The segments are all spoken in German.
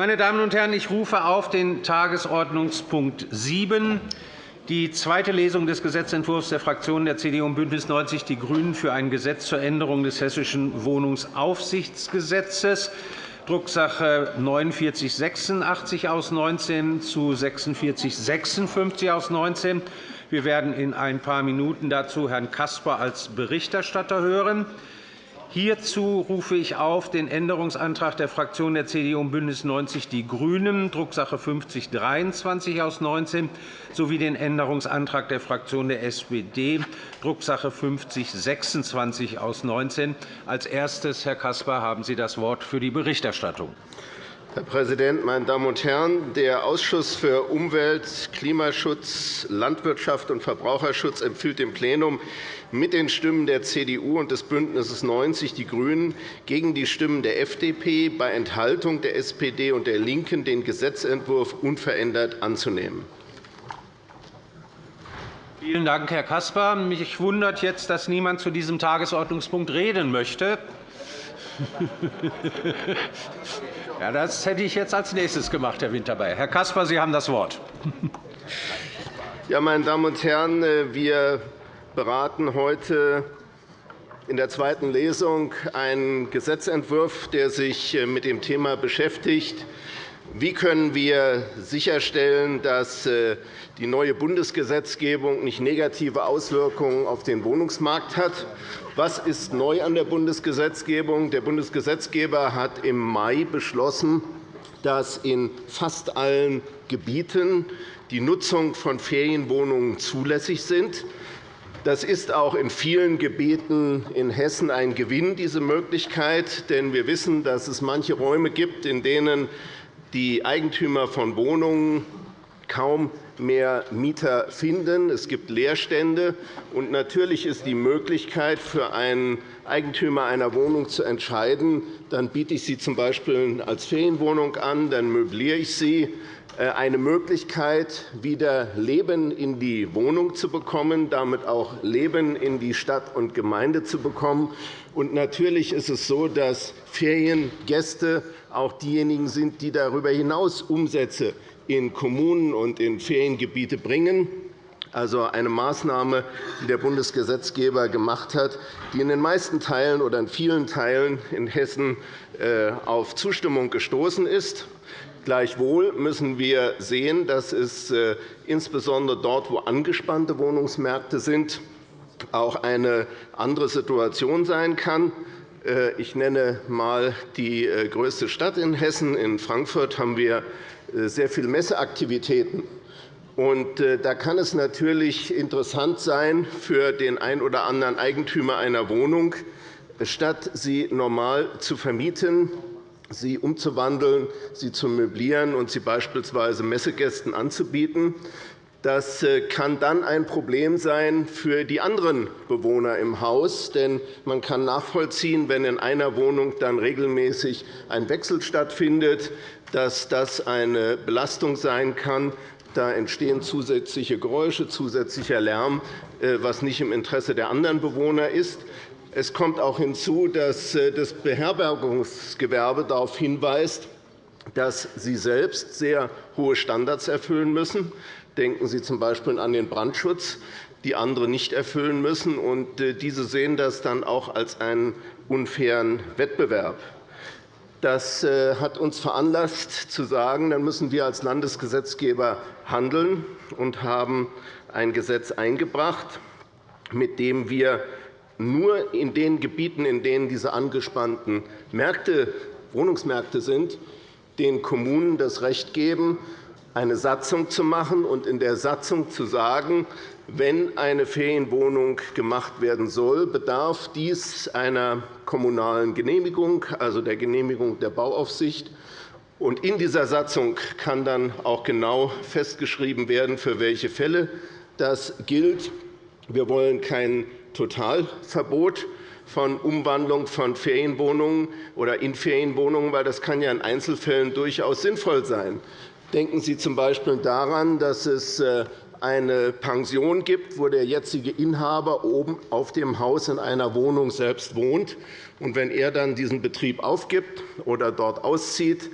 Meine Damen und Herren, ich rufe auf den Tagesordnungspunkt 7, die zweite Lesung des Gesetzentwurfs der Fraktionen der CDU und BÜNDNIS 90 die GRÜNEN für ein Gesetz zur Änderung des Hessischen Wohnungsaufsichtsgesetzes, Drucksache 4986 aus 19 zu 4656 aus 19. Wir werden in ein paar Minuten dazu Herrn Caspar als Berichterstatter hören. Hierzu rufe ich auf den Änderungsantrag der Fraktionen der CDU und BÜNDNIS 90 die GRÜNEN, Drucksache 5023 aus 19, sowie den Änderungsantrag der Fraktion der SPD, Drucksache 5026 aus 19. Als erstes, Herr Caspar, haben Sie das Wort für die Berichterstattung. Herr Präsident, meine Damen und Herren! Der Ausschuss für Umwelt, Klimaschutz, Landwirtschaft und Verbraucherschutz empfiehlt dem Plenum mit den Stimmen der CDU und des BÜNDNisses 90 die GRÜNEN gegen die Stimmen der FDP bei Enthaltung der SPD und der LINKEN den Gesetzentwurf unverändert anzunehmen. Vielen Dank, Herr Caspar. Mich wundert jetzt, dass niemand zu diesem Tagesordnungspunkt reden möchte. Ja, das hätte ich jetzt als nächstes gemacht, Herr Winterbeyer. Herr Caspar, Sie haben das Wort. Ja, meine Damen und Herren, wir beraten heute in der zweiten Lesung einen Gesetzentwurf, der sich mit dem Thema beschäftigt, wie können wir sicherstellen, dass äh, die neue Bundesgesetzgebung nicht negative Auswirkungen auf den Wohnungsmarkt hat? Was ist neu an der Bundesgesetzgebung? Der Bundesgesetzgeber hat im Mai beschlossen, dass in fast allen Gebieten die Nutzung von Ferienwohnungen zulässig sind. Das ist auch in vielen Gebieten in Hessen ein Gewinn, diese Möglichkeit. Denn wir wissen, dass es manche Räume gibt, in denen die Eigentümer von Wohnungen kaum mehr Mieter finden. Es gibt Leerstände. Und natürlich ist die Möglichkeit für einen Eigentümer einer Wohnung zu entscheiden, dann biete ich sie z.B. als Ferienwohnung an, dann möbliere ich sie, eine Möglichkeit, wieder Leben in die Wohnung zu bekommen, damit auch Leben in die Stadt und Gemeinde zu bekommen. Und natürlich ist es so, dass Feriengäste auch diejenigen sind, die darüber hinaus Umsätze in Kommunen und in Feriengebiete bringen. Also eine Maßnahme, die der Bundesgesetzgeber gemacht hat, die in den meisten Teilen oder in vielen Teilen in Hessen äh, auf Zustimmung gestoßen ist. Gleichwohl müssen wir sehen, dass es äh, insbesondere dort, wo angespannte Wohnungsmärkte sind, auch eine andere Situation sein kann. Äh, ich nenne einmal die äh, größte Stadt in Hessen. In Frankfurt haben wir sehr viele Messeaktivitäten. Da kann es natürlich interessant sein für den einen oder anderen Eigentümer einer Wohnung, statt sie normal zu vermieten, sie umzuwandeln, sie zu möblieren und sie beispielsweise Messegästen anzubieten, das äh, kann dann ein Problem sein für die anderen Bewohner im Haus. Denn man kann nachvollziehen, wenn in einer Wohnung dann regelmäßig ein Wechsel stattfindet, dass das eine Belastung sein kann. Da entstehen zusätzliche Geräusche, zusätzlicher Lärm, äh, was nicht im Interesse der anderen Bewohner ist. Es kommt auch hinzu, dass äh, das Beherbergungsgewerbe darauf hinweist, dass sie selbst sehr hohe Standards erfüllen müssen. Denken Sie z. B. an den Brandschutz, die andere nicht erfüllen müssen. Äh, diese sehen das dann auch als einen unfairen Wettbewerb. Das äh, hat uns veranlasst, zu sagen, dann müssen wir als Landesgesetzgeber handeln und haben ein Gesetz eingebracht, mit dem wir nur in den Gebieten, in denen diese angespannten Märkte, Wohnungsmärkte sind, den Kommunen das Recht geben, eine Satzung zu machen und in der Satzung zu sagen, wenn eine Ferienwohnung gemacht werden soll, bedarf dies einer kommunalen Genehmigung, also der Genehmigung der Bauaufsicht. In dieser Satzung kann dann auch genau festgeschrieben werden, für welche Fälle das gilt. Wir wollen kein Totalverbot von Umwandlung von Ferienwohnungen oder in Ferienwohnungen, weil das kann ja in Einzelfällen durchaus sinnvoll sein. Denken Sie z. B. daran, dass es äh, eine Pension gibt, wo der jetzige Inhaber oben auf dem Haus in einer Wohnung selbst wohnt. Und wenn er dann diesen Betrieb aufgibt oder dort auszieht,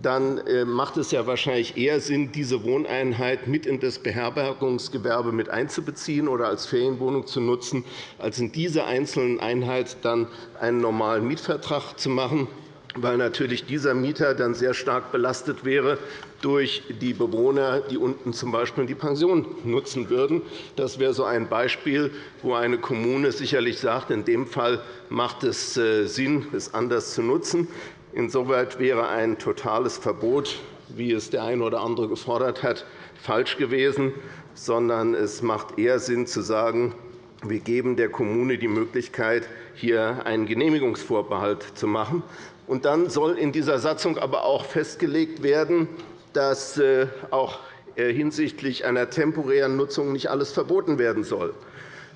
dann äh, macht es ja wahrscheinlich eher Sinn, diese Wohneinheit mit in das Beherbergungsgewerbe mit einzubeziehen oder als Ferienwohnung zu nutzen, als in dieser einzelnen Einheit dann einen normalen Mietvertrag zu machen weil natürlich dieser Mieter dann sehr stark belastet wäre durch die Bewohner, die unten z. B. die Pension nutzen würden. Das wäre so ein Beispiel, wo eine Kommune sicherlich sagt, in dem Fall macht es äh, Sinn, es anders zu nutzen. Insoweit wäre ein totales Verbot, wie es der eine oder andere gefordert hat, falsch gewesen, sondern es macht eher Sinn zu sagen, wir geben der Kommune die Möglichkeit, hier einen Genehmigungsvorbehalt zu machen. Und dann soll in dieser Satzung aber auch festgelegt werden, dass äh, auch äh, hinsichtlich einer temporären Nutzung nicht alles verboten werden soll.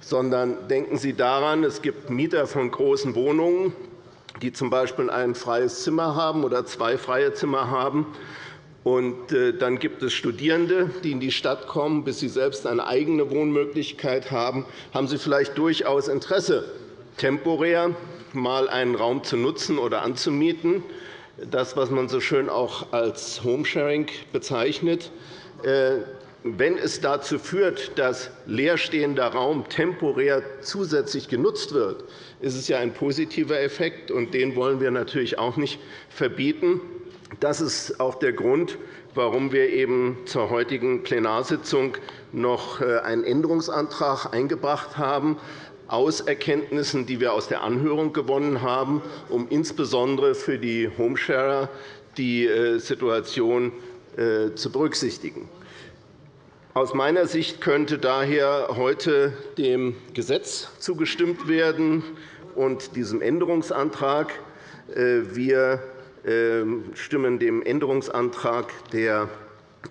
Sondern denken Sie daran, es gibt Mieter von großen Wohnungen, die z. B. ein freies Zimmer haben oder zwei freie Zimmer haben. Und äh, dann gibt es Studierende, die in die Stadt kommen, bis sie selbst eine eigene Wohnmöglichkeit haben. Haben Sie vielleicht durchaus Interesse, temporär mal einen Raum zu nutzen oder anzumieten, das, was man so schön auch als Homesharing bezeichnet. Wenn es dazu führt, dass leerstehender Raum temporär zusätzlich genutzt wird, ist es ja ein positiver Effekt, und den wollen wir natürlich auch nicht verbieten. Das ist auch der Grund, warum wir eben zur heutigen Plenarsitzung noch äh, einen Änderungsantrag eingebracht haben, aus Erkenntnissen, die wir aus der Anhörung gewonnen haben, um insbesondere für die Homesharer die äh, Situation äh, zu berücksichtigen. Aus meiner Sicht könnte daher heute dem Gesetz zugestimmt werden und diesem Änderungsantrag. Äh, wir ähm, stimmen dem Änderungsantrag der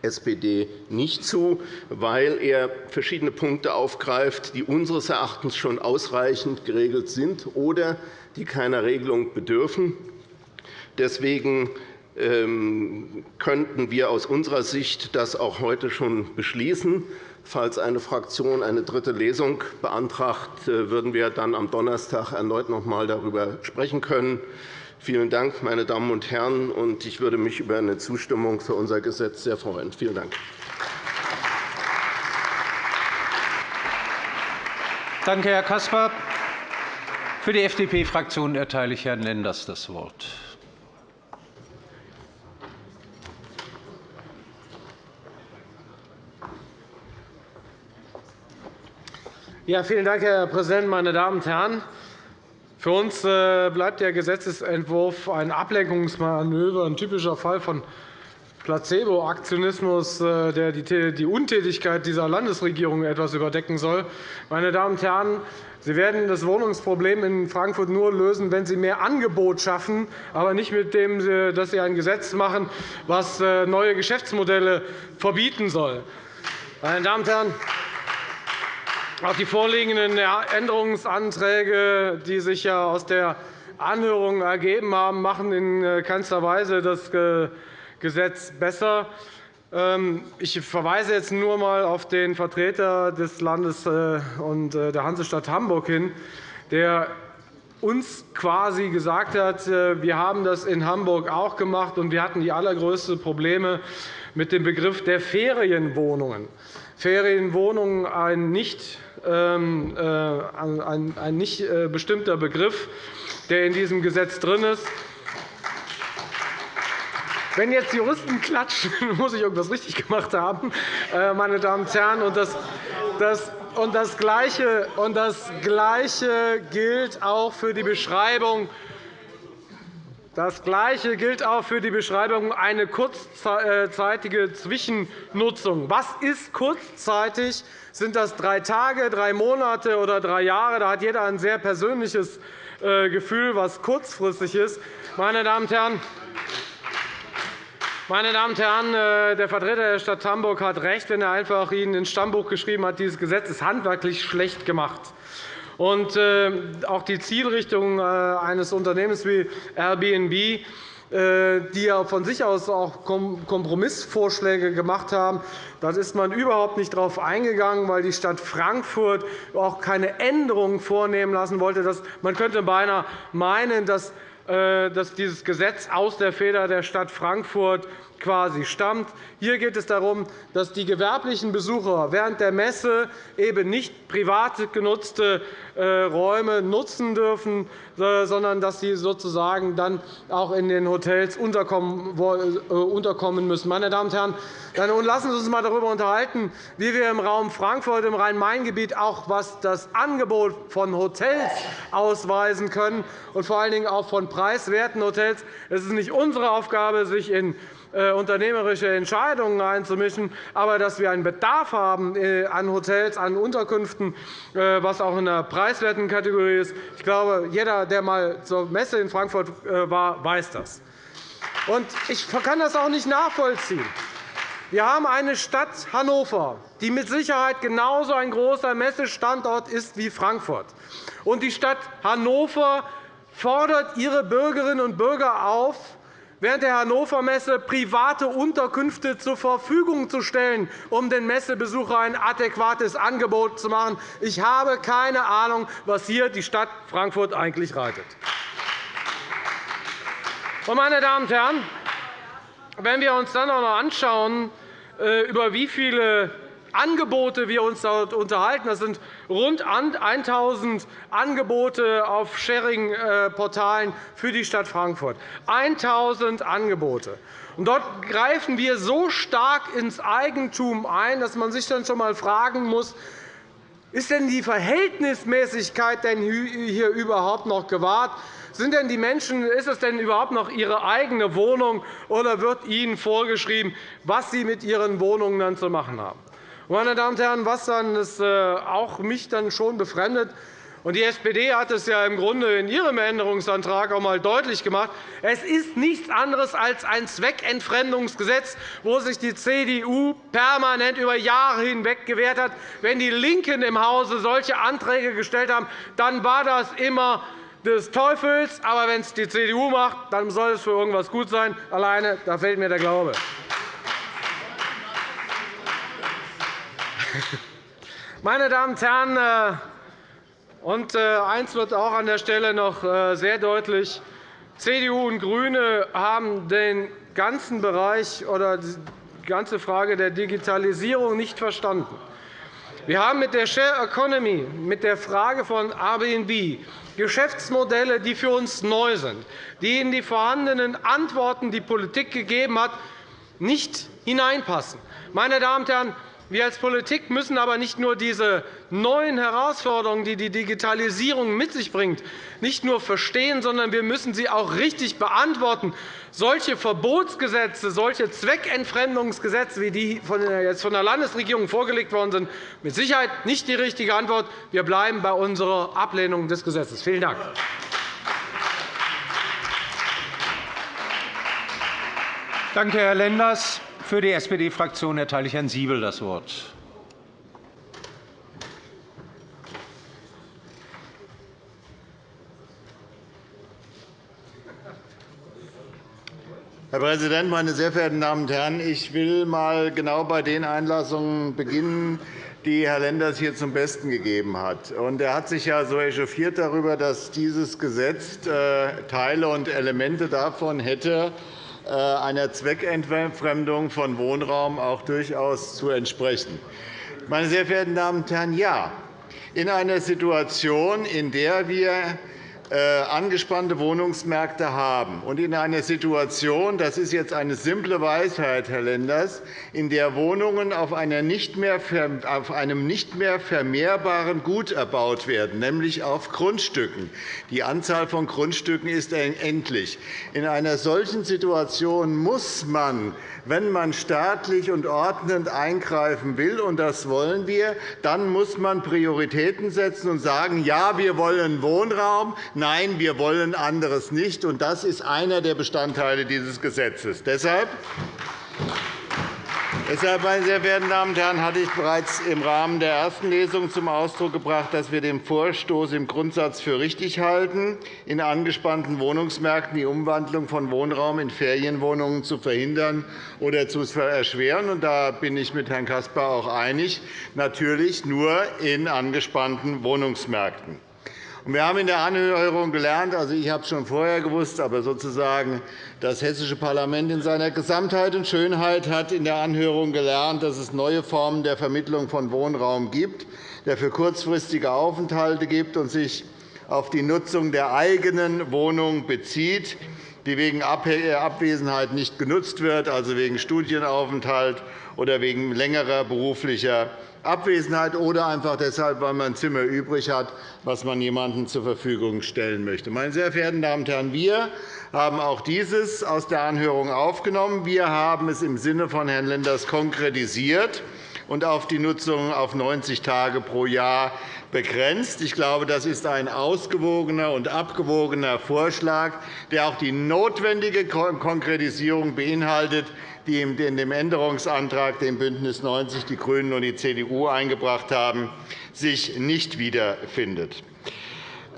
SPD nicht zu, weil er verschiedene Punkte aufgreift, die unseres Erachtens schon ausreichend geregelt sind oder die keiner Regelung bedürfen. Deswegen könnten wir aus unserer Sicht das auch heute schon beschließen. Falls eine Fraktion eine dritte Lesung beantragt, äh, würden wir dann am Donnerstag erneut noch einmal darüber sprechen können. Vielen Dank, meine Damen und Herren. Ich würde mich über eine Zustimmung für unser Gesetz sehr freuen. Vielen Dank. Danke, Herr Caspar. Für die FDP-Fraktion erteile ich Herrn Lenders das Wort. Ja, vielen Dank, Herr Präsident, meine Damen und Herren! Für uns äh, bleibt der Gesetzentwurf ein Ablenkungsmanöver, ein typischer Fall von Placebo-Aktionismus, äh, der die Untätigkeit dieser Landesregierung etwas überdecken soll. Meine Damen und Herren, Sie werden das Wohnungsproblem in Frankfurt nur lösen, wenn Sie mehr Angebot schaffen, aber nicht mit dem, dass Sie ein Gesetz machen, das äh, neue Geschäftsmodelle verbieten soll. Meine Damen und Herren, auch die vorliegenden Änderungsanträge, die sich ja aus der Anhörung ergeben haben, machen in äh, keinster Weise das Gesetz besser. Ähm, ich verweise jetzt nur einmal auf den Vertreter des Landes äh, und äh, der Hansestadt Hamburg hin, der uns quasi gesagt hat, wir haben das in Hamburg auch gemacht, und wir hatten die allergrößten Probleme mit dem Begriff der Ferienwohnungen. Ferienwohnungen ein nicht ähm, äh, ein nicht äh, bestimmter Begriff, der in diesem Gesetz drin ist. Wenn jetzt Juristen klatschen, muss ich irgendwas richtig gemacht haben, äh, meine Damen und Herren. Und das, das, und das, Gleiche, und das Gleiche gilt auch für die Beschreibung das Gleiche gilt auch für die Beschreibung eine kurzzeitige Zwischennutzung. Was ist kurzzeitig? Sind das drei Tage, drei Monate oder drei Jahre? Da hat jeder ein sehr persönliches äh, Gefühl, was kurzfristig ist. Meine Damen und Herren, meine Damen und Herren, äh, der Vertreter der Stadt Hamburg hat recht, wenn er einfach Ihnen ins Stammbuch geschrieben hat, dieses Gesetz ist handwerklich schlecht gemacht. Und äh, auch die Zielrichtung eines Unternehmens wie Airbnb äh, die ja von sich aus auch Kompromissvorschläge gemacht haben. Da ist man überhaupt nicht darauf eingegangen, weil die Stadt Frankfurt auch keine Änderungen vornehmen lassen wollte. Man könnte beinahe meinen, dass äh, dass dieses Gesetz aus der Feder der Stadt Frankfurt quasi stammt. Hier geht es darum, dass die gewerblichen Besucher während der Messe eben nicht privat genutzte äh, Räume nutzen dürfen, äh, sondern dass sie sozusagen dann auch in den Hotels unterkommen müssen. Meine Damen und Herren, dann lassen Sie uns einmal darüber unterhalten, wie wir im Raum Frankfurt, im Rhein-Main-Gebiet auch was das Angebot von Hotels ausweisen können und vor allen Dingen auch von preiswerten Hotels. Es ist nicht unsere Aufgabe, sich in äh, unternehmerische Entscheidungen einzumischen, aber dass wir einen Bedarf haben äh, an Hotels, an Unterkünften, äh, was auch in der preiswerten Kategorie ist. Ich glaube, jeder, der einmal zur Messe in Frankfurt war, weiß das. Ich kann das auch nicht nachvollziehen. Wir haben eine Stadt Hannover, die mit Sicherheit genauso ein großer Messestandort ist wie Frankfurt. Die Stadt Hannover fordert ihre Bürgerinnen und Bürger auf, während der Hannover Messe private Unterkünfte zur Verfügung zu stellen, um den Messebesuchern ein adäquates Angebot zu machen. Ich habe keine Ahnung, was hier die Stadt Frankfurt eigentlich reitet. Meine Damen und Herren, wenn wir uns dann auch noch anschauen, äh, über wie viele Angebote wir uns dort unterhalten. Das sind rund 1.000 Angebote auf Sharing-Portalen für die Stadt Frankfurt. 1.000 Angebote. dort greifen wir so stark ins Eigentum ein, dass man sich dann schon einmal fragen muss, ist denn die Verhältnismäßigkeit denn hier überhaupt noch gewahrt? Sind denn die Menschen, ist es denn überhaupt noch ihre eigene Wohnung, oder wird ihnen vorgeschrieben, was sie mit ihren Wohnungen dann zu machen haben? Meine Damen und Herren, was dann das äh, auch mich dann schon befremdet, und die SPD hat es ja im Grunde in ihrem Änderungsantrag auch einmal deutlich gemacht. Es ist nichts anderes als ein Zweckentfremdungsgesetz, wo sich die CDU permanent über Jahre hinweg gewehrt hat. Wenn die LINKEN im Hause solche Anträge gestellt haben, dann war das immer des Teufels. Aber wenn es die CDU macht, dann soll es für irgendwas gut sein. Alleine da fehlt mir der Glaube. Meine Damen und Herren, äh, und äh, eins wird auch an der Stelle noch äh, sehr deutlich. CDU und GRÜNE haben den ganzen Bereich oder die ganze Frage der Digitalisierung nicht verstanden. Wir haben mit der Share Economy, mit der Frage von Airbnb Geschäftsmodelle, die für uns neu sind, die in die vorhandenen Antworten, die Politik gegeben hat, nicht hineinpassen. Meine Damen und Herren, wir als Politik müssen aber nicht nur diese neuen Herausforderungen, die die Digitalisierung mit sich bringt, nicht nur verstehen, sondern wir müssen sie auch richtig beantworten. Solche Verbotsgesetze, solche Zweckentfremdungsgesetze, wie die jetzt von der Landesregierung vorgelegt worden sind, mit Sicherheit nicht die richtige Antwort. Wir bleiben bei unserer Ablehnung des Gesetzes. Vielen Dank. Danke, Herr Lenders. Für die SPD-Fraktion erteile ich Herrn Siebel das Wort. Herr Präsident, meine sehr verehrten Damen und Herren! Ich will einmal genau bei den Einlassungen beginnen, die Herr Lenders hier zum Besten gegeben hat. Er hat sich ja so echauffiert darüber, dass dieses Gesetz äh, Teile und Elemente davon hätte, einer Zweckentfremdung von Wohnraum auch durchaus zu entsprechen. Meine sehr verehrten Damen und Herren, ja, in einer Situation, in der wir äh, angespannte Wohnungsmärkte haben. Und in einer Situation, das ist jetzt eine simple Weisheit, Herr Lenders, in der Wohnungen auf, einem nicht mehr vermehrbaren Gut erbaut werden, nämlich auf Grundstücken. Die Anzahl von Grundstücken ist endlich. In einer solchen Situation muss man wenn man staatlich und ordnend eingreifen will, und das wollen wir, dann muss man Prioritäten setzen und sagen, ja, wir wollen Wohnraum, nein, wir wollen anderes nicht. Das ist einer der Bestandteile dieses Gesetzes. Deshalb Deshalb, meine sehr verehrten Damen und Herren, hatte ich bereits im Rahmen der ersten Lesung zum Ausdruck gebracht, dass wir den Vorstoß im Grundsatz für richtig halten, in angespannten Wohnungsmärkten die Umwandlung von Wohnraum in Ferienwohnungen zu verhindern oder zu erschweren. Da bin ich mit Herrn Caspar auch einig, natürlich nur in angespannten Wohnungsmärkten. Wir haben in der Anhörung gelernt, also ich habe es schon vorher gewusst, aber sozusagen das hessische Parlament in seiner Gesamtheit und Schönheit hat in der Anhörung gelernt, dass es neue Formen der Vermittlung von Wohnraum gibt, der für kurzfristige Aufenthalte gibt und sich auf die Nutzung der eigenen Wohnung bezieht, die wegen Abwesenheit nicht genutzt wird, also wegen Studienaufenthalt oder wegen längerer beruflicher Abwesenheit oder einfach deshalb, weil man ein Zimmer übrig hat, das man jemandem zur Verfügung stellen möchte. Meine sehr verehrten Damen und Herren, wir haben auch dieses aus der Anhörung aufgenommen. Wir haben es im Sinne von Herrn Lenders konkretisiert und auf die Nutzung auf 90 Tage pro Jahr begrenzt. Ich glaube, das ist ein ausgewogener und abgewogener Vorschlag, der auch die notwendige Konkretisierung beinhaltet, die in dem Änderungsantrag, den BÜNDNIS 90 die GRÜNEN und die CDU eingebracht haben, sich nicht wiederfindet.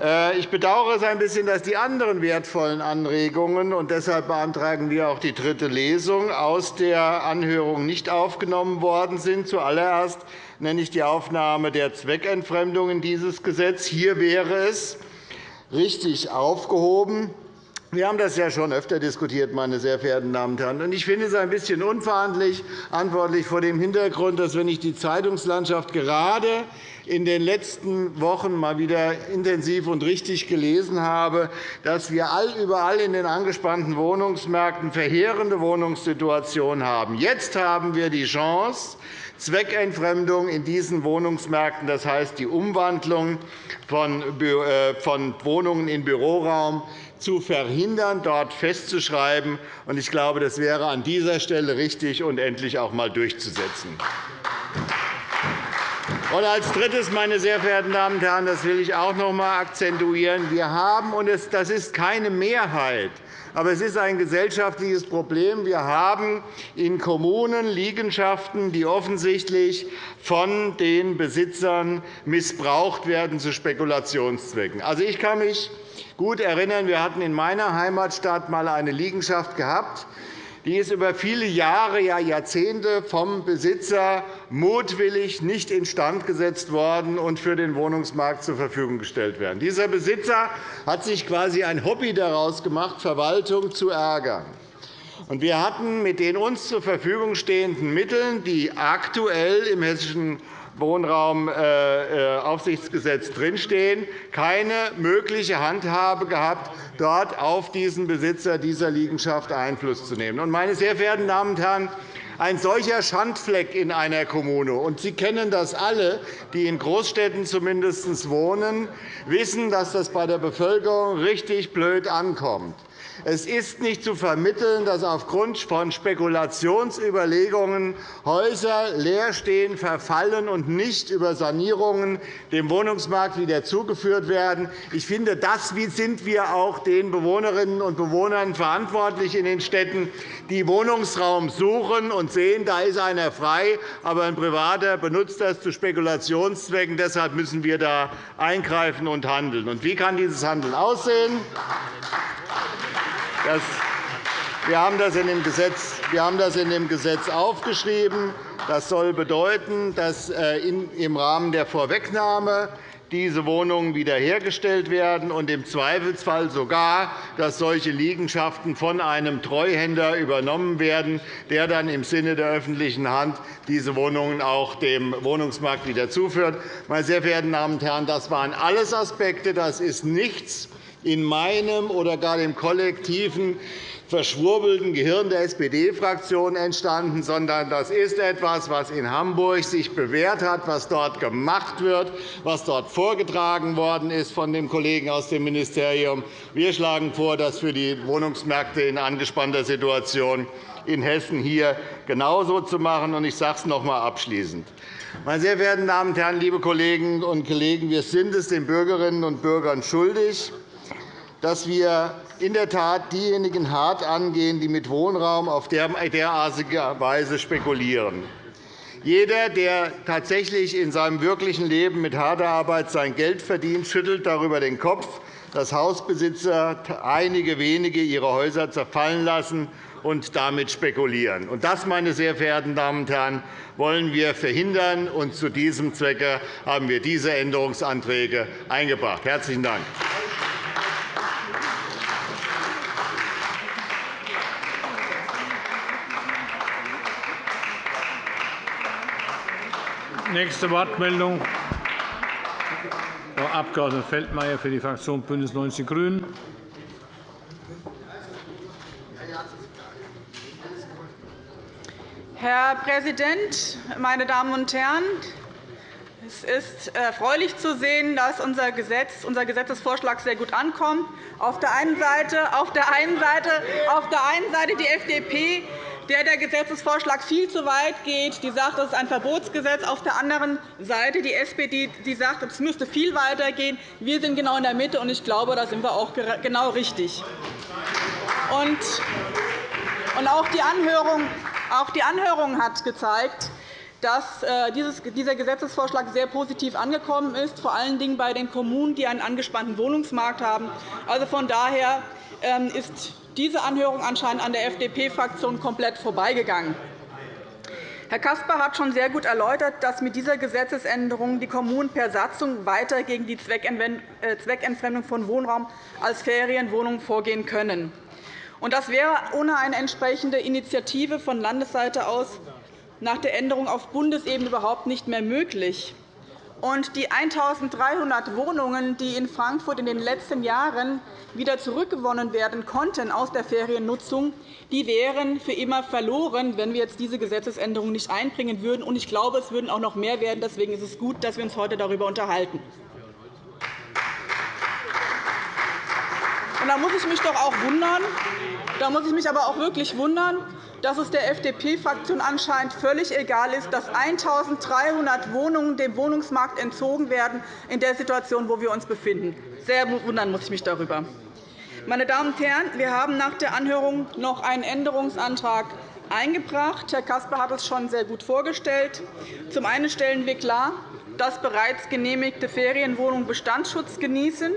Äh, ich bedauere es ein bisschen, dass die anderen wertvollen Anregungen und deshalb beantragen wir auch die dritte Lesung aus der Anhörung nicht aufgenommen worden sind. Zuallererst nenne ich die Aufnahme der Zweckentfremdung in dieses Gesetz. Hier wäre es richtig aufgehoben, wir haben das ja schon öfter diskutiert, meine sehr verehrten Damen und Herren. Ich finde es ein bisschen unverantwortlich vor dem Hintergrund, dass, wenn ich die Zeitungslandschaft gerade in den letzten Wochen mal wieder intensiv und richtig gelesen habe, dass wir überall in den angespannten Wohnungsmärkten verheerende Wohnungssituationen haben. Jetzt haben wir die Chance, Zweckentfremdung in diesen Wohnungsmärkten, das heißt die Umwandlung von äh, Wohnungen in Büroraum, zu verhindern, dort festzuschreiben. Ich glaube, das wäre an dieser Stelle richtig und endlich auch einmal durchzusetzen. Und als Drittes, meine sehr verehrten Damen und Herren, das will ich auch noch einmal akzentuieren, wir haben, und das ist keine Mehrheit, aber es ist ein gesellschaftliches Problem. Wir haben in Kommunen Liegenschaften, die offensichtlich von den Besitzern missbraucht werden zu Spekulationszwecken. Also, ich kann mich gut erinnern, wir hatten in meiner Heimatstadt einmal eine Liegenschaft gehabt, die ist über viele Jahre, ja Jahrzehnte vom Besitzer mutwillig nicht instand gesetzt worden und für den Wohnungsmarkt zur Verfügung gestellt werden. Dieser Besitzer hat sich quasi ein Hobby daraus gemacht, Verwaltung zu ärgern. Wir hatten mit den uns zur Verfügung stehenden Mitteln, die aktuell im Hessischen Wohnraumaufsichtsgesetz drinstehen, keine mögliche Handhabe gehabt, dort auf diesen Besitzer dieser Liegenschaft Einfluss zu nehmen. Meine sehr verehrten Damen und Herren, ein solcher Schandfleck in einer Kommune, und Sie kennen das alle, die in Großstädten zumindest wohnen, wissen, dass das bei der Bevölkerung richtig blöd ankommt. Es ist nicht zu vermitteln, dass aufgrund von Spekulationsüberlegungen Häuser leer stehen, verfallen und nicht über Sanierungen dem Wohnungsmarkt wieder zugeführt werden. Ich finde, das sind wir auch den Bewohnerinnen und Bewohnern verantwortlich in den Städten, die Wohnungsraum suchen und sehen, da ist einer frei, aber ein Privater benutzt das zu Spekulationszwecken. Deshalb müssen wir da eingreifen und handeln. Und wie kann dieses Handeln aussehen? Wir haben das in dem Gesetz wir haben das in dem Gesetz aufgeschrieben. Das soll bedeuten, dass äh, im Rahmen der Vorwegnahme diese Wohnungen wiederhergestellt werden und im Zweifelsfall sogar, dass solche Liegenschaften von einem Treuhänder übernommen werden, der dann im Sinne der öffentlichen Hand diese Wohnungen auch dem Wohnungsmarkt wieder zuführt. Meine sehr verehrten Damen und Herren, das waren alles Aspekte. Das ist nichts in meinem oder gar dem kollektiven verschwurbelten Gehirn der SPD-Fraktion entstanden, sondern das ist etwas, was in Hamburg sich bewährt hat, was dort gemacht wird, was dort vorgetragen worden ist von dem Kollegen aus dem Ministerium. Wir schlagen vor, das für die Wohnungsmärkte in angespannter Situation in Hessen hier genauso zu machen. Ich sage es noch einmal abschließend. Meine sehr verehrten Damen und Herren, liebe Kolleginnen und Kollegen, wir sind es den Bürgerinnen und Bürgern schuldig, dass wir in der Tat diejenigen hart angehen, die mit Wohnraum auf derartige Weise spekulieren. Jeder, der tatsächlich in seinem wirklichen Leben mit harter Arbeit sein Geld verdient, schüttelt darüber den Kopf, dass Hausbesitzer einige wenige ihre Häuser zerfallen lassen und damit spekulieren. Das, meine sehr verehrten Damen und Herren, wollen wir verhindern. Und zu diesem Zwecke haben wir diese Änderungsanträge eingebracht. – Herzlichen Dank. Nächste Wortmeldung, Frau Abg. Feldmayer für die Fraktion BÜNDNIS 90 die GRÜNEN. Herr Präsident, meine Damen und Herren! Es ist erfreulich zu sehen, dass unser, Gesetz, unser Gesetzesvorschlag sehr gut ankommt. Auf der einen Seite, auf der einen Seite, auf der einen Seite die FDP, der der Gesetzesvorschlag viel zu weit geht. Die sagt, das ist ein Verbotsgesetz. Auf der anderen Seite die SPD, die sagt, es müsste viel weiter gehen. Wir sind genau in der Mitte, und ich glaube, da sind wir auch genau richtig. Und auch die Anhörung hat gezeigt, dass äh, dieser Gesetzesvorschlag sehr positiv angekommen ist, vor allen Dingen bei den Kommunen, die einen angespannten Wohnungsmarkt haben. Also von daher ähm, ist diese Anhörung anscheinend an der FDP-Fraktion komplett vorbeigegangen. Herr Caspar hat schon sehr gut erläutert, dass mit dieser Gesetzesänderung die Kommunen per Satzung weiter gegen die äh, Zweckentfremdung von Wohnraum als Ferienwohnungen vorgehen können. Das wäre ohne eine entsprechende Initiative von Landesseite aus nach der Änderung auf Bundesebene überhaupt nicht mehr möglich. Und die 1.300 Wohnungen, die in Frankfurt in den letzten Jahren wieder zurückgewonnen werden konnten aus der Feriennutzung, die wären für immer verloren, wenn wir jetzt diese Gesetzesänderung nicht einbringen würden. Ich glaube, es würden auch noch mehr werden. Deswegen ist es gut, dass wir uns heute darüber unterhalten. da muss ich mich doch auch wundern, da muss ich mich aber auch wirklich wundern, dass es der FDP-Fraktion anscheinend völlig egal ist, dass 1.300 Wohnungen dem Wohnungsmarkt entzogen werden in der Situation, wo wir uns befinden. Sehr wundern muss ich mich darüber. Meine Damen und Herren, wir haben nach der Anhörung noch einen Änderungsantrag eingebracht. Herr Caspar hat es schon sehr gut vorgestellt. Zum einen stellen wir klar, dass bereits genehmigte Ferienwohnungen Bestandsschutz genießen.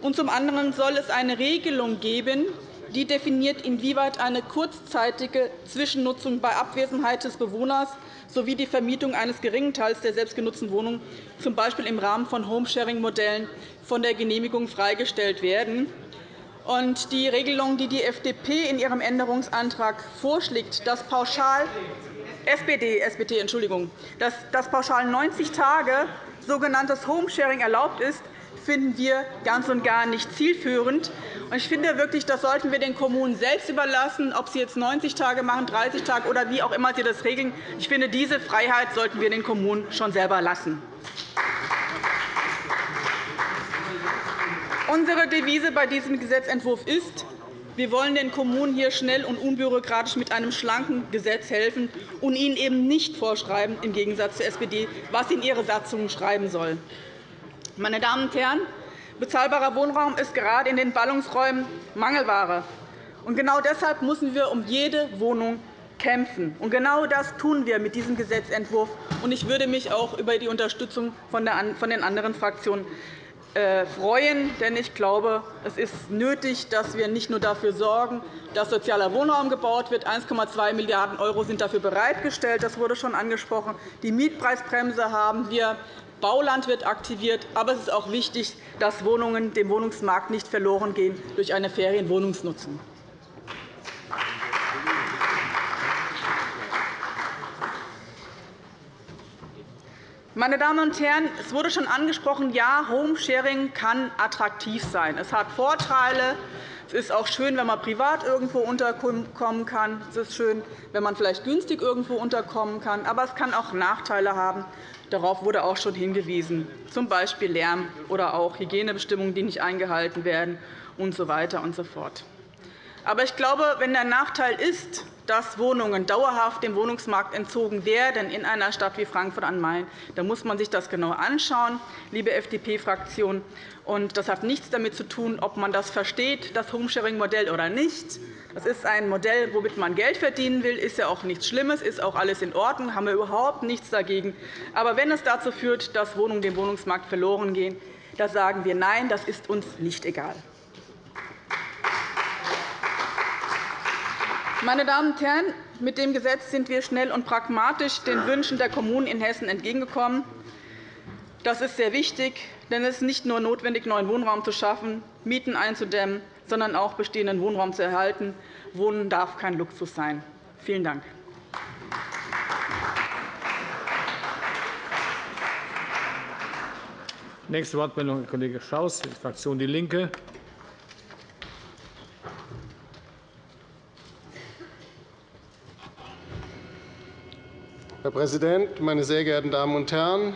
Und zum anderen soll es eine Regelung geben, die definiert, inwieweit eine kurzzeitige Zwischennutzung bei Abwesenheit des Bewohners sowie die Vermietung eines geringen Teils der selbstgenutzten Wohnung, z. B. im Rahmen von Homesharing-Modellen, von der Genehmigung freigestellt werden. Die Regelung, die die FDP in ihrem Änderungsantrag vorschlägt, dass pauschal SPD, SPD, Entschuldigung, dass, dass pauschal 90 Tage sogenanntes Homesharing erlaubt ist, finden wir ganz und gar nicht zielführend. Ich finde wirklich, das sollten wir den Kommunen selbst überlassen, ob sie jetzt 90 Tage machen, 30 Tage oder wie auch immer sie das regeln. Ich finde, diese Freiheit sollten wir den Kommunen schon selber lassen. Unsere Devise bei diesem Gesetzentwurf ist, wir wollen den Kommunen hier schnell und unbürokratisch mit einem schlanken Gesetz helfen und ihnen eben nicht vorschreiben, im Gegensatz zur SPD, was sie in ihre Satzungen schreiben sollen. Meine Damen und Herren, bezahlbarer Wohnraum ist gerade in den Ballungsräumen Mangelware. Und genau deshalb müssen wir um jede Wohnung kämpfen. Und genau das tun wir mit diesem Gesetzentwurf. Und ich würde mich auch über die Unterstützung von den anderen Fraktionen freuen. Denn ich glaube, es ist nötig, dass wir nicht nur dafür sorgen, dass sozialer Wohnraum gebaut wird. 1,2 Milliarden € sind dafür bereitgestellt. Das wurde schon angesprochen. Die Mietpreisbremse haben wir. Bauland wird aktiviert. Aber es ist auch wichtig, dass Wohnungen dem Wohnungsmarkt nicht verloren gehen durch eine Ferienwohnungsnutzung. Meine Damen und Herren, es wurde schon angesprochen, ja, Homesharing kann attraktiv sein. Es hat Vorteile. Es ist auch schön, wenn man privat irgendwo unterkommen kann. Es ist schön, wenn man vielleicht günstig irgendwo unterkommen kann. Aber es kann auch Nachteile haben. Darauf wurde auch schon hingewiesen, z. B. Lärm oder auch Hygienebestimmungen, die nicht eingehalten werden, usw. So weiter und so fort. Aber ich glaube, wenn der Nachteil ist, dass Wohnungen dauerhaft dem Wohnungsmarkt entzogen werden in einer Stadt wie Frankfurt am Main, dann muss man sich das genau anschauen, liebe FDP-Fraktion. Das hat nichts damit zu tun, ob man das versteht, das Homesharing-Modell oder nicht. Das ist ein Modell, womit man Geld verdienen will. Ist ja auch nichts Schlimmes, ist auch alles in Ordnung, haben wir überhaupt nichts dagegen. Aber wenn es dazu führt, dass Wohnungen dem Wohnungsmarkt verloren gehen, da sagen wir Nein, das ist uns nicht egal. Meine Damen und Herren, mit dem Gesetz sind wir schnell und pragmatisch den Wünschen der Kommunen in Hessen entgegengekommen. Das ist sehr wichtig, denn es ist nicht nur notwendig, neuen Wohnraum zu schaffen, Mieten einzudämmen, sondern auch bestehenden Wohnraum zu erhalten. Wohnen darf kein Luxus sein. Vielen Dank. Nächste Wortmeldung, Herr Kollege Schaus, Fraktion DIE LINKE. Herr Präsident, meine sehr geehrten Damen und Herren!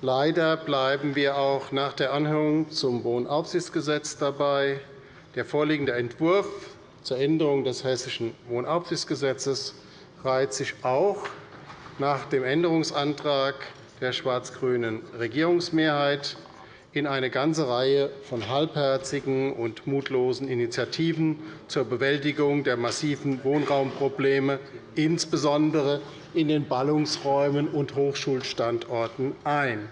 Leider bleiben wir auch nach der Anhörung zum Wohnaufsichtsgesetz dabei. Der vorliegende Entwurf zur Änderung des Hessischen Wohnaufsichtsgesetzes reiht sich auch nach dem Änderungsantrag der schwarz-grünen Regierungsmehrheit in eine ganze Reihe von halbherzigen und mutlosen Initiativen zur Bewältigung der massiven Wohnraumprobleme, insbesondere in den Ballungsräumen und Hochschulstandorten, ein.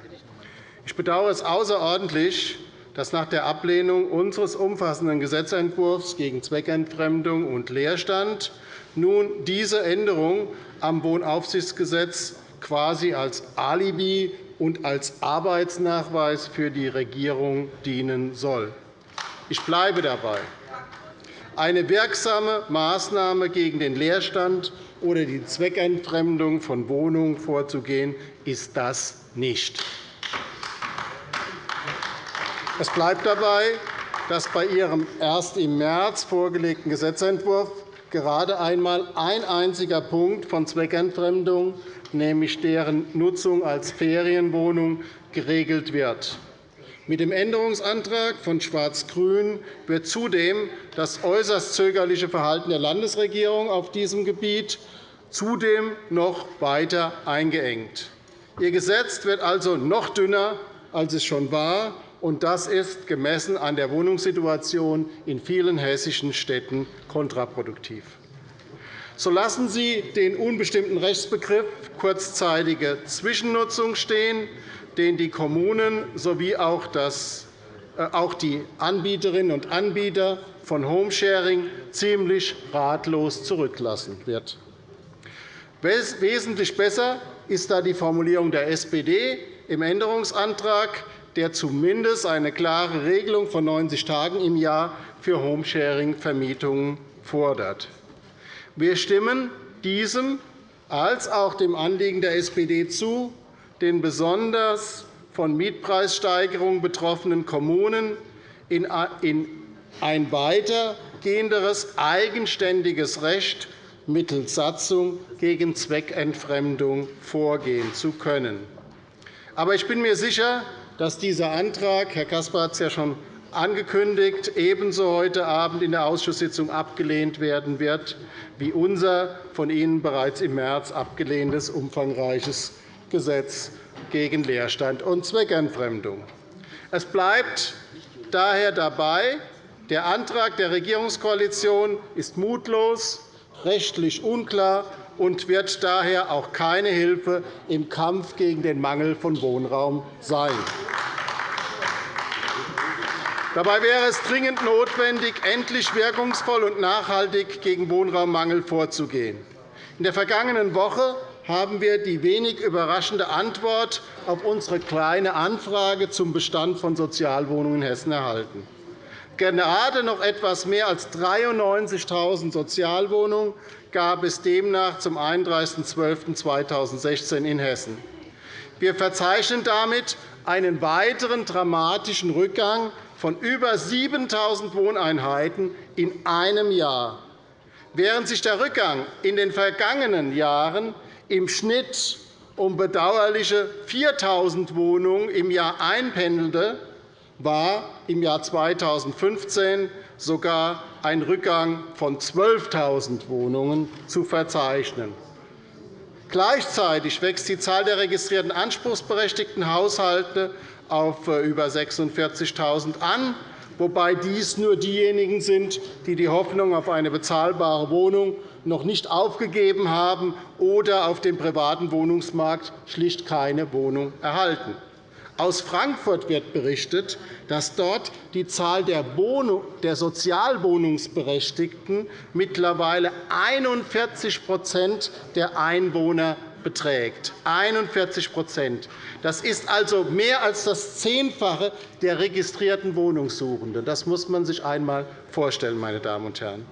Ich bedauere es außerordentlich, dass nach der Ablehnung unseres umfassenden Gesetzentwurfs gegen Zweckentfremdung und Leerstand nun diese Änderung am Wohnaufsichtsgesetz quasi als Alibi und als Arbeitsnachweis für die Regierung dienen soll. Ich bleibe dabei. Eine wirksame Maßnahme gegen den Leerstand oder die Zweckentfremdung von Wohnungen vorzugehen, ist das nicht. Es bleibt dabei, dass bei Ihrem erst im März vorgelegten Gesetzentwurf gerade einmal ein einziger Punkt von Zweckentfremdung nämlich deren Nutzung als Ferienwohnung, geregelt wird. Mit dem Änderungsantrag von Schwarz-Grün wird zudem das äußerst zögerliche Verhalten der Landesregierung auf diesem Gebiet zudem noch weiter eingeengt. Ihr Gesetz wird also noch dünner, als es schon war, und das ist gemessen an der Wohnungssituation in vielen hessischen Städten kontraproduktiv. So lassen Sie den unbestimmten Rechtsbegriff kurzzeitige Zwischennutzung stehen, den die Kommunen sowie auch äh, die Anbieterinnen und Anbieter von Homesharing ziemlich ratlos zurücklassen wird. Wesentlich besser ist da die Formulierung der SPD im Änderungsantrag, der zumindest eine klare Regelung von 90 Tagen im Jahr für Homesharing-Vermietungen fordert. Wir stimmen diesem als auch dem Anliegen der SPD zu, den besonders von Mietpreissteigerungen betroffenen Kommunen in ein weitergehenderes eigenständiges Recht mittels Satzung gegen Zweckentfremdung vorgehen zu können. Aber ich bin mir sicher, dass dieser Antrag – Herr Caspar hat es ja schon angekündigt, ebenso heute Abend in der Ausschusssitzung abgelehnt werden wird wie unser von Ihnen bereits im März abgelehntes umfangreiches Gesetz gegen Leerstand und Zweckentfremdung. Es bleibt daher dabei, der Antrag der Regierungskoalition ist mutlos, rechtlich unklar und wird daher auch keine Hilfe im Kampf gegen den Mangel von Wohnraum sein. Dabei wäre es dringend notwendig, endlich wirkungsvoll und nachhaltig gegen Wohnraummangel vorzugehen. In der vergangenen Woche haben wir die wenig überraschende Antwort auf unsere Kleine Anfrage zum Bestand von Sozialwohnungen in Hessen erhalten. Gerade noch etwas mehr als 93.000 Sozialwohnungen gab es demnach zum 31.12.2016 in Hessen. Wir verzeichnen damit einen weiteren dramatischen Rückgang von über 7.000 Wohneinheiten in einem Jahr. Während sich der Rückgang in den vergangenen Jahren im Schnitt um bedauerliche 4.000 Wohnungen im Jahr einpendelte, war im Jahr 2015 sogar ein Rückgang von 12.000 Wohnungen zu verzeichnen. Gleichzeitig wächst die Zahl der registrierten anspruchsberechtigten Haushalte auf äh, über 46.000 an, wobei dies nur diejenigen sind, die die Hoffnung auf eine bezahlbare Wohnung noch nicht aufgegeben haben oder auf dem privaten Wohnungsmarkt schlicht keine Wohnung erhalten. Aus Frankfurt wird berichtet, dass dort die Zahl der Sozialwohnungsberechtigten mittlerweile 41% der Einwohner beträgt. 41% Das ist also mehr als das Zehnfache der registrierten Wohnungssuchenden. Das muss man sich einmal vorstellen, meine Damen und Herren.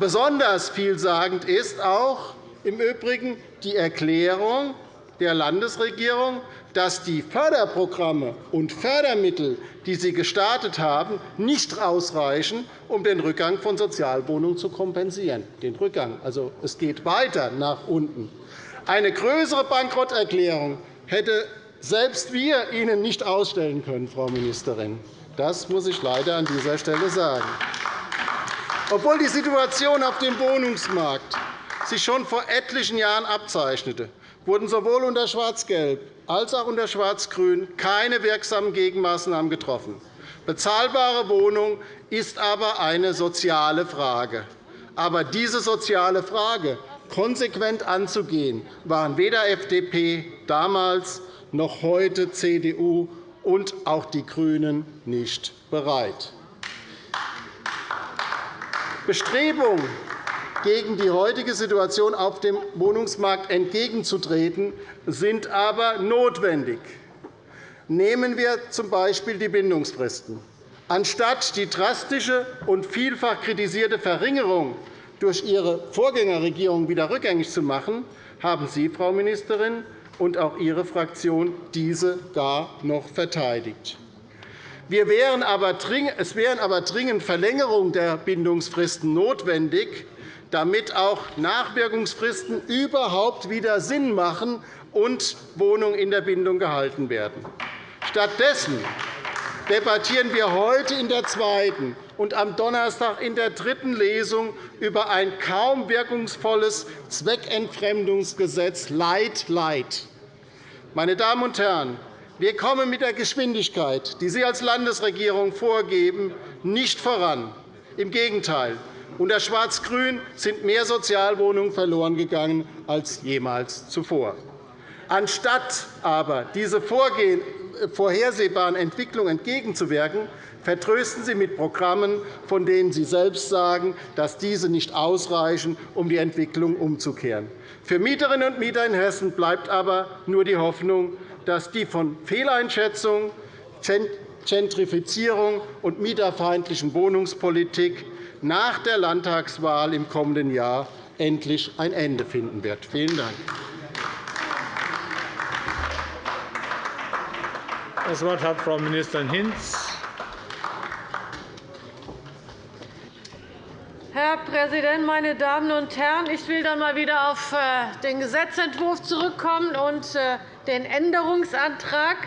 Besonders vielsagend ist auch im Übrigen die Erklärung der Landesregierung, dass die Förderprogramme und Fördermittel, die Sie gestartet haben, nicht ausreichen, um den Rückgang von Sozialwohnungen zu kompensieren. Den Rückgang. Also, es geht weiter nach unten. Eine größere Bankrotterklärung hätte selbst wir Ihnen nicht ausstellen können, Frau Ministerin. Das muss ich leider an dieser Stelle sagen. Obwohl die Situation auf dem Wohnungsmarkt sich schon vor etlichen Jahren abzeichnete, wurden sowohl unter Schwarz-Gelb als auch unter Schwarz-Grün keine wirksamen Gegenmaßnahmen getroffen. Bezahlbare Wohnung ist aber eine soziale Frage. Aber diese soziale Frage konsequent anzugehen, waren weder FDP damals noch heute CDU und auch die GRÜNEN nicht bereit. Bestrebungen, gegen die heutige Situation auf dem Wohnungsmarkt entgegenzutreten, sind aber notwendig. Nehmen wir z. B. die Bindungsfristen. Anstatt die drastische und vielfach kritisierte Verringerung durch Ihre Vorgängerregierung wieder rückgängig zu machen, haben Sie, Frau Ministerin, und auch Ihre Fraktion diese gar noch verteidigt. Wir wären aber es wären aber dringend Verlängerungen der Bindungsfristen notwendig, damit auch Nachwirkungsfristen überhaupt wieder Sinn machen und Wohnungen in der Bindung gehalten werden. Stattdessen debattieren wir heute in der zweiten und am Donnerstag in der dritten Lesung über ein kaum wirkungsvolles Zweckentfremdungsgesetz Light Light. Meine Damen und Herren, wir kommen mit der Geschwindigkeit, die Sie als Landesregierung vorgeben, nicht voran. Im Gegenteil. Unter Schwarz-Grün sind mehr Sozialwohnungen verloren gegangen als jemals zuvor. Anstatt aber diese vorhersehbaren Entwicklungen entgegenzuwirken, vertrösten Sie mit Programmen, von denen Sie selbst sagen, dass diese nicht ausreichen, um die Entwicklung umzukehren. Für Mieterinnen und Mieter in Hessen bleibt aber nur die Hoffnung, dass die von Fehleinschätzung, Gentrifizierung und mieterfeindlichen Wohnungspolitik nach der Landtagswahl im kommenden Jahr endlich ein Ende finden wird. Vielen Dank. Das Wort hat Frau Ministerin Hinz. Herr Präsident, meine Damen und Herren! Ich will dann mal wieder auf äh, den Gesetzentwurf zurückkommen und äh, den Änderungsantrag.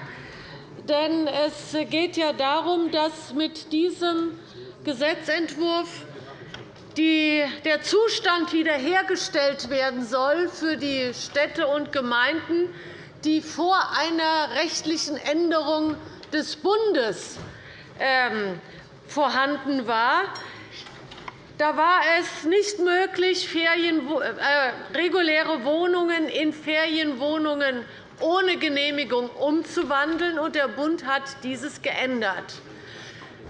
Denn es geht ja darum, dass mit diesem Gesetzentwurf der Zustand wiederhergestellt werden soll für die Städte und Gemeinden, die vor einer rechtlichen Änderung des Bundes ähm, vorhanden war. Da war es nicht möglich, äh, reguläre Wohnungen in Ferienwohnungen ohne Genehmigung umzuwandeln, und der Bund hat dieses geändert.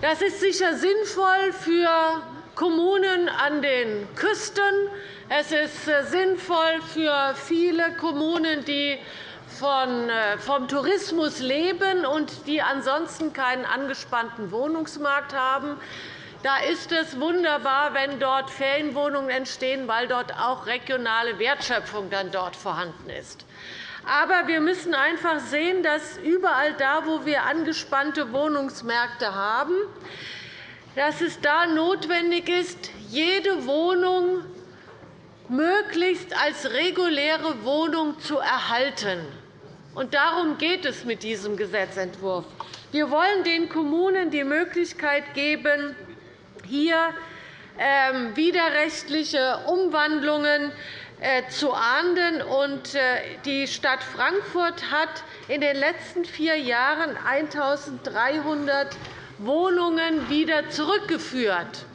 Das ist sicher sinnvoll für Kommunen an den Küsten. Es ist äh, sinnvoll für viele Kommunen, die äh, vom Tourismus leben und die ansonsten keinen angespannten Wohnungsmarkt haben. Da ist es wunderbar, wenn dort Ferienwohnungen entstehen, weil dort auch regionale Wertschöpfung dann dort vorhanden ist. Aber wir müssen einfach sehen, dass überall da, wo wir angespannte Wohnungsmärkte haben, dass es da notwendig ist, jede Wohnung möglichst als reguläre Wohnung zu erhalten. Und darum geht es mit diesem Gesetzentwurf. Wir wollen den Kommunen die Möglichkeit geben, hier ähm, widerrechtliche Umwandlungen äh, zu ahnden. Äh, die Stadt Frankfurt hat in den letzten vier Jahren 1.300 Wohnungen wieder zurückgeführt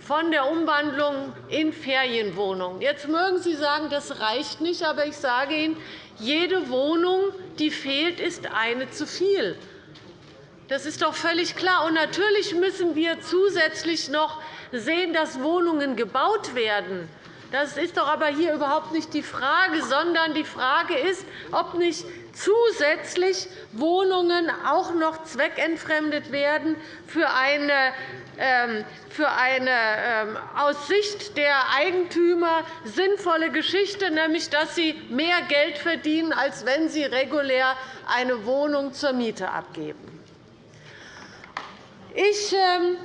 von der Umwandlung in Ferienwohnungen. Jetzt mögen Sie sagen, das reicht nicht, aber ich sage Ihnen, jede Wohnung, die fehlt, ist eine zu viel. Das ist doch völlig klar. Und natürlich müssen wir zusätzlich noch sehen, dass Wohnungen gebaut werden. Das ist doch aber hier überhaupt nicht die Frage, sondern die Frage ist, ob nicht zusätzlich Wohnungen auch noch zweckentfremdet werden für eine ähm, für eine ähm, aus Sicht der Eigentümer sinnvolle Geschichte, nämlich dass sie mehr Geld verdienen, als wenn sie regulär eine Wohnung zur Miete abgeben. Ich ähm,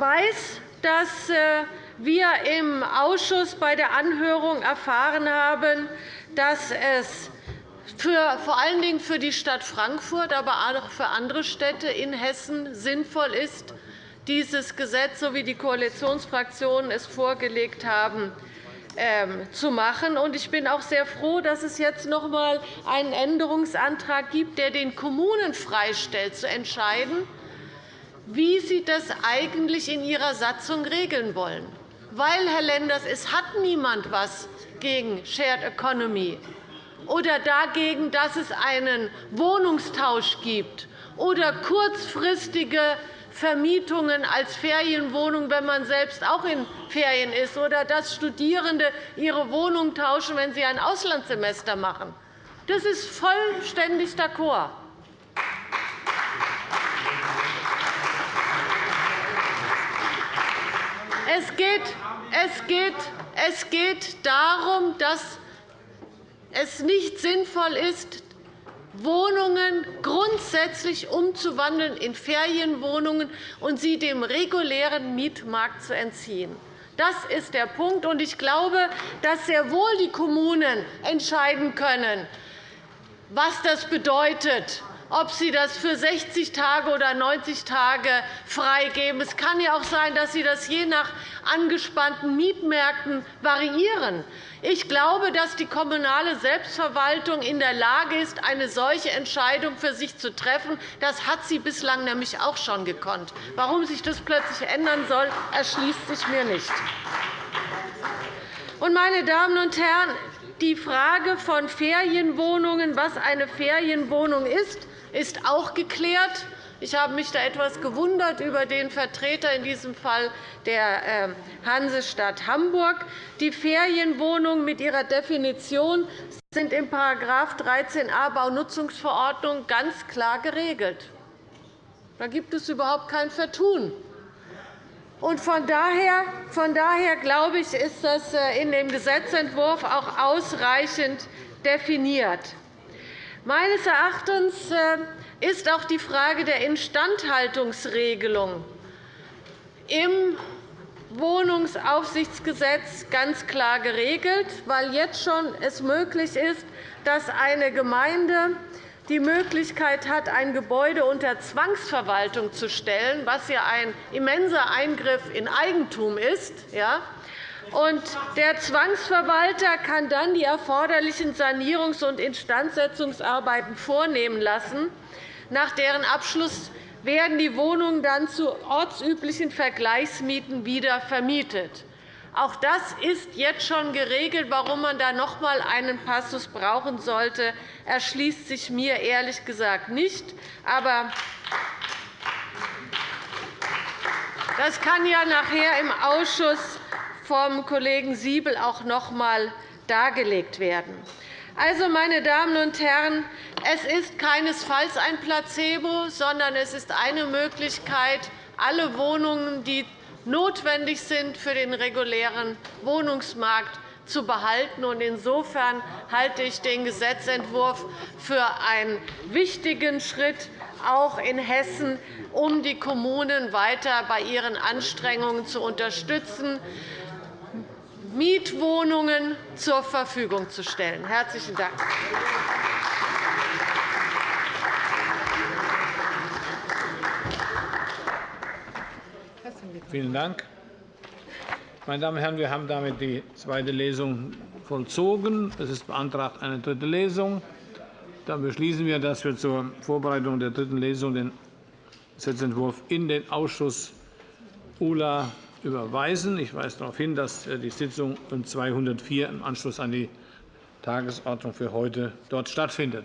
weiß, dass äh, wir im Ausschuss bei der Anhörung erfahren haben, dass es für, vor allen Dingen für die Stadt Frankfurt, aber auch für andere Städte in Hessen sinnvoll ist, dieses Gesetz, so wie die Koalitionsfraktionen es vorgelegt haben, ähm, zu machen. Ich bin auch sehr froh, dass es jetzt noch einmal einen Änderungsantrag gibt, der den Kommunen freistellt, zu entscheiden, wie Sie das eigentlich in Ihrer Satzung regeln wollen. Weil, Herr Lenders, es hat niemand etwas gegen Shared Economy oder dagegen, dass es einen Wohnungstausch gibt oder kurzfristige Vermietungen als Ferienwohnung, wenn man selbst auch in Ferien ist, oder dass Studierende ihre Wohnung tauschen, wenn sie ein Auslandssemester machen. Das ist vollständig d'accord. Es geht, es, geht, es geht darum, dass es nicht sinnvoll ist, Wohnungen grundsätzlich umzuwandeln in Ferienwohnungen und sie dem regulären Mietmarkt zu entziehen. Das ist der Punkt. Ich glaube, dass sehr wohl die Kommunen entscheiden können, was das bedeutet, ob Sie das für 60 Tage oder 90 Tage freigeben. Es kann ja auch sein, dass Sie das je nach angespannten Mietmärkten variieren. Ich glaube, dass die kommunale Selbstverwaltung in der Lage ist, eine solche Entscheidung für sich zu treffen. Das hat sie bislang nämlich auch schon gekonnt. Warum sich das plötzlich ändern soll, erschließt sich mir nicht. Meine Damen und Herren, die Frage von Ferienwohnungen, was eine Ferienwohnung ist, ist auch geklärt. Ich habe mich da etwas gewundert über den Vertreter in diesem Fall der ähm, Hansestadt Hamburg. Die Ferienwohnungen mit ihrer Definition sind in § 13a Baunutzungsverordnung ganz klar geregelt. Da gibt es überhaupt kein Vertun. Von daher, von daher glaube ich, ist das äh, in dem Gesetzentwurf auch ausreichend definiert. Meines Erachtens äh, ist auch die Frage der Instandhaltungsregelung im Wohnungsaufsichtsgesetz ganz klar geregelt, weil jetzt schon es möglich ist, dass eine Gemeinde die Möglichkeit hat, ein Gebäude unter Zwangsverwaltung zu stellen, was ja ein immenser Eingriff in Eigentum ist. Der Zwangsverwalter kann dann die erforderlichen Sanierungs- und Instandsetzungsarbeiten vornehmen lassen. Nach deren Abschluss werden die Wohnungen dann zu ortsüblichen Vergleichsmieten wieder vermietet. Auch das ist jetzt schon geregelt. Warum man da noch einmal einen Passus brauchen sollte, erschließt sich mir ehrlich gesagt nicht. Aber das kann ja nachher im Ausschuss vom Kollegen Siebel auch noch einmal dargelegt werden. Also, meine Damen und Herren, es ist keinesfalls ein Placebo, sondern es ist eine Möglichkeit, alle Wohnungen, die notwendig sind für den regulären Wohnungsmarkt, zu behalten. Insofern halte ich den Gesetzentwurf für einen wichtigen Schritt, auch in Hessen, um die Kommunen weiter bei ihren Anstrengungen zu unterstützen. Mietwohnungen zur Verfügung zu stellen. – Herzlichen Dank. Vielen Dank. Meine Damen und Herren, wir haben damit die zweite Lesung vollzogen. Es ist beantragt eine dritte Lesung. Dann beschließen wir, dass wir zur Vorbereitung der dritten Lesung den Gesetzentwurf in den Ausschuss ULA überweisen. Ich weise darauf hin, dass die Sitzung 204 im Anschluss an die Tagesordnung für heute dort stattfindet.